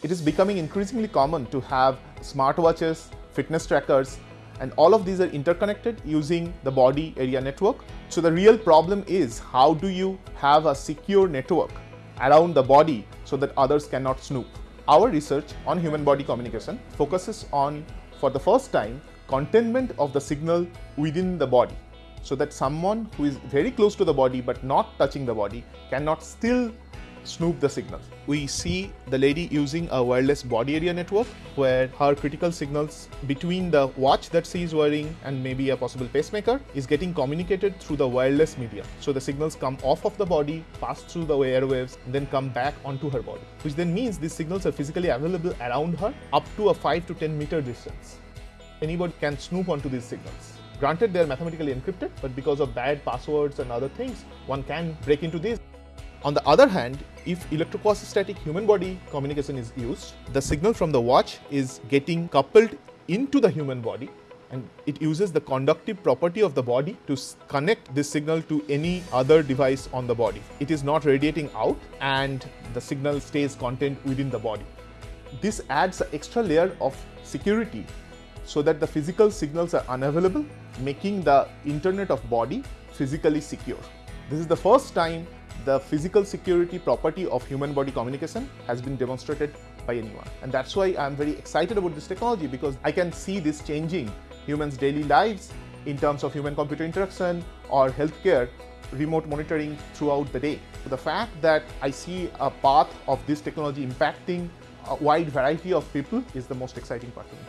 It is becoming increasingly common to have smartwatches, fitness trackers, and all of these are interconnected using the body area network. So the real problem is how do you have a secure network around the body so that others cannot snoop. Our research on human body communication focuses on, for the first time, containment of the signal within the body so that someone who is very close to the body but not touching the body cannot still snoop the signal. We see the lady using a wireless body area network where her critical signals between the watch that she is wearing and maybe a possible pacemaker is getting communicated through the wireless media. So the signals come off of the body, pass through the airwaves, and then come back onto her body, which then means these signals are physically available around her up to a 5 to 10 meter distance. Anybody can snoop onto these signals. Granted, they are mathematically encrypted, but because of bad passwords and other things, one can break into these. On the other hand, if electrostatic human body communication is used, the signal from the watch is getting coupled into the human body and it uses the conductive property of the body to connect this signal to any other device on the body. It is not radiating out and the signal stays contained within the body. This adds an extra layer of security so that the physical signals are unavailable, making the internet of body physically secure. This is the first time the physical security property of human body communication has been demonstrated by anyone. And that's why I'm very excited about this technology because I can see this changing humans' daily lives in terms of human computer interaction or healthcare remote monitoring throughout the day. The fact that I see a path of this technology impacting a wide variety of people is the most exciting part to me.